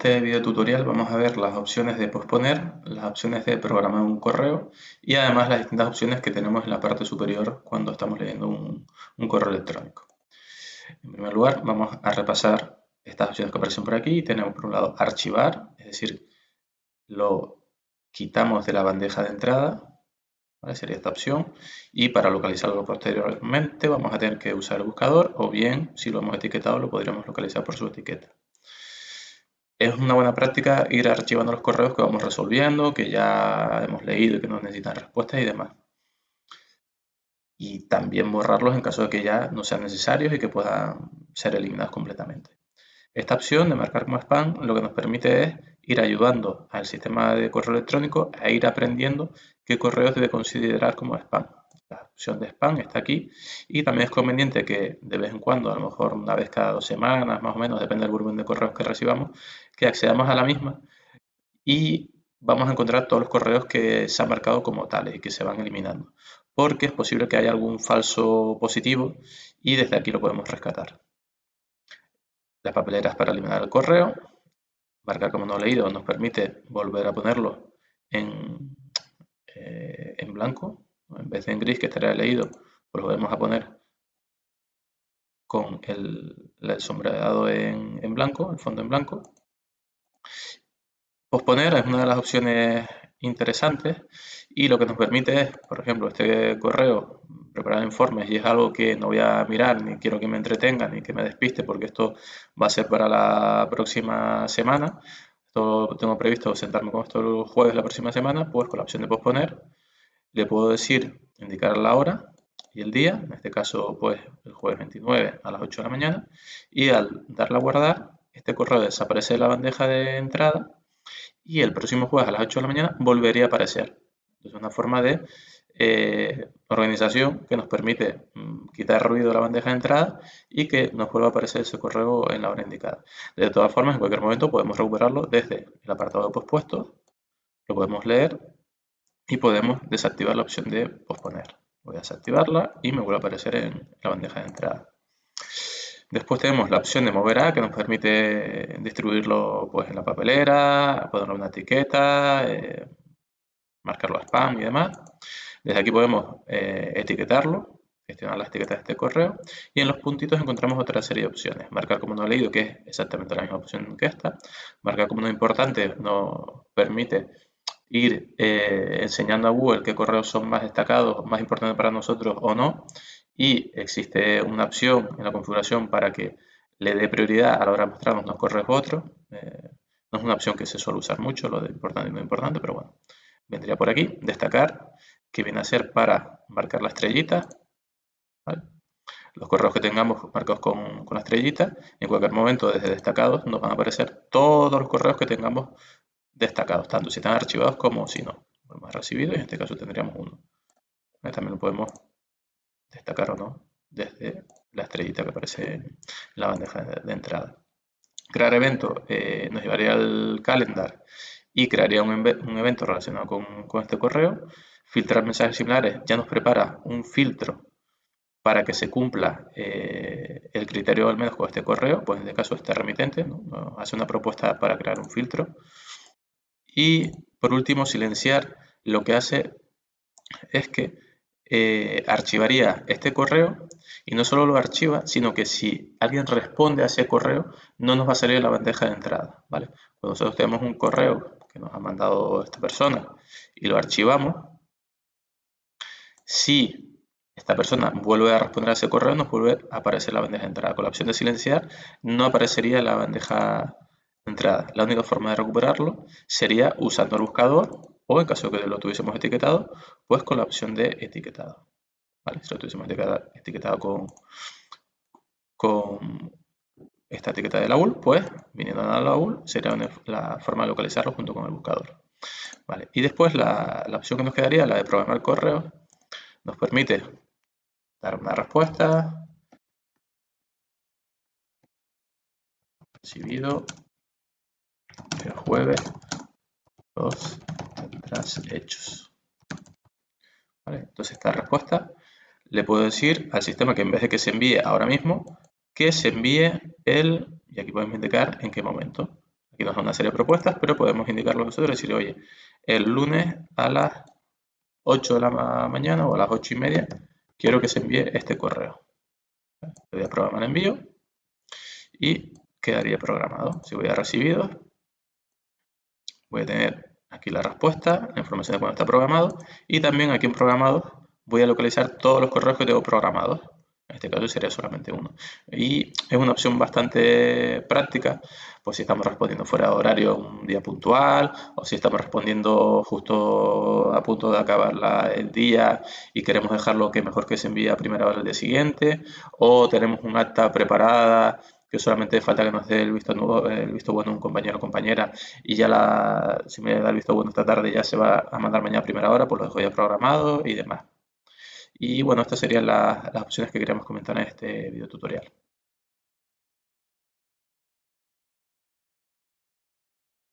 este video tutorial vamos a ver las opciones de posponer, las opciones de programar un correo y además las distintas opciones que tenemos en la parte superior cuando estamos leyendo un, correo electrónico. En primer lugar vamos a repasar estas opciones que aparecen por aquí. Tenemos por un lado archivar, es decir, lo quitamos de la bandeja de entrada, sería esta opción. Y para localizarlo posteriormente vamos a tener que usar el buscador o bien si lo hemos etiquetado lo podríamos localizar por su etiqueta es una buena práctica ir archivando los correos que vamos resolviendo, que ya hemos leído y que nos necesitan respuestas y demás. Y también borrarlos en caso de que ya no sean necesarios y que puedan ser eliminados completamente. Esta opción de marcar como spam lo que nos permite es ir ayudando al sistema de correo electrónico a ir aprendiendo qué correos debe considerar como spam la opción de spam está aquí y también es conveniente que de vez en cuando, a lo mejor una vez cada dos semanas, más o menos, depende del volumen de correos que recibamos, que accedamos a la misma y vamos a encontrar todos los correos que se han marcado como tales y que se van eliminando. Porque es posible que haya algún falso positivo y desde aquí lo podemos rescatar. Las papeleras para eliminar el correo. Marcar como no leído nos permite volver a ponerlo en, eh, en blanco en vez de en gris que estaría leído, pues lo vamos a poner con el, sombreado en, blanco, el fondo en blanco. Posponer es una de las opciones interesantes y lo que nos permite es, por ejemplo, este correo, preparar informes y es algo que no voy a mirar ni quiero que me entretenga ni que me despiste porque esto va a ser para la próxima semana. Esto tengo previsto sentarme con esto el jueves la próxima semana, pues con la opción de posponer le puedo decir, indicar la hora y el día, en este caso pues el jueves 29 a las 8 de la mañana, y al darle a guardar, este correo desaparece de la bandeja de entrada y el próximo jueves a las 8 de la mañana volvería a aparecer. Es una forma de eh, organización que nos permite mm, quitar ruido de la bandeja de entrada y que nos vuelva a aparecer ese correo en la hora indicada. De todas formas, en cualquier momento podemos recuperarlo desde el apartado de pospuestos, lo podemos leer y podemos desactivar la opción de posponer. Voy a desactivarla y me vuelve a aparecer en la bandeja de entrada. Después tenemos la opción de mover a que nos permite distribuirlo pues, en la papelera, ponerle una etiqueta, eh, marcarlo a spam y demás. Desde aquí podemos eh, etiquetarlo, gestionar las etiquetas de este correo y en los puntitos encontramos otra serie de opciones. Marcar como no leído, que es exactamente la misma opción que esta. Marcar como no importante nos permite ir eh, enseñando a Google qué correos son más destacados, más importantes para nosotros o no. Y existe una opción en la configuración para que le dé prioridad a la hora de mostrarnos unos correos u otros. Eh, no es una opción que se suele usar mucho, lo de importante y no importante, pero bueno. Vendría por aquí, destacar, que viene a ser para marcar la estrellita. Los correos que tengamos marcados con, con la estrellita, en cualquier momento desde destacados nos van a aparecer todos los correos que tengamos destacados, tanto si están archivados como si no. Hemos recibido y en este caso tendríamos uno. También lo podemos destacar o no desde la estrellita que aparece en la bandeja de, entrada. Crear evento eh, nos llevaría al calendar y crearía un, evento relacionado con, este correo. Filtrar mensajes similares ya nos prepara un filtro para que se cumpla eh, el criterio al menos con este correo, pues en este caso este remitente hace una propuesta para crear un filtro. Y por último, silenciar lo que hace es que eh, archivaría este correo y no solo lo archiva, sino que si alguien responde a ese correo, no nos va a salir la bandeja de entrada. ¿vale? Cuando nosotros tenemos un correo que nos ha mandado esta persona y lo archivamos, si esta persona vuelve a responder a ese correo, nos vuelve a aparecer la bandeja de entrada. Con la opción de silenciar, no aparecería la bandeja entrada. La única forma de recuperarlo sería usando el buscador o en caso de que lo tuviésemos etiquetado, pues con la opción de etiquetado. Si lo tuviésemos etiquetado, con, esta etiqueta de la UL, pues viniendo a la UL sería la forma de localizarlo junto con el buscador. Y después la, la opción que nos quedaría, la de programar correo, nos permite dar una respuesta, recibido el jueves los tras hechos. Entonces esta respuesta le puedo decir al sistema que en vez de que se envíe ahora mismo, que se envíe el, y aquí podemos indicar en qué momento. Aquí nos da una serie de propuestas, pero podemos indicarlo nosotros y decir, oye, el lunes a las 8 de la mañana o a las 8 y media quiero que se envíe este correo. Le voy a programar envío y quedaría programado. Si voy a recibidos, voy a tener aquí la respuesta, la información de cuando está programado y también aquí en programados voy a localizar todos los correos que tengo programados. En este caso sería solamente uno. Y es una opción bastante práctica, pues si estamos respondiendo fuera de horario un día puntual, o si estamos respondiendo justo a punto de acabar el día y queremos dejarlo que mejor que se envíe a primera hora del día siguiente, o tenemos un acta preparada que solamente falta que nos dé el visto, nuevo, el visto bueno un compañero o compañera y ya la, si me da el visto bueno esta tarde ya se va a mandar mañana a primera hora, pues lo dejo ya programado y demás. Y bueno, estas serían las, las opciones que queríamos comentar en este video tutorial.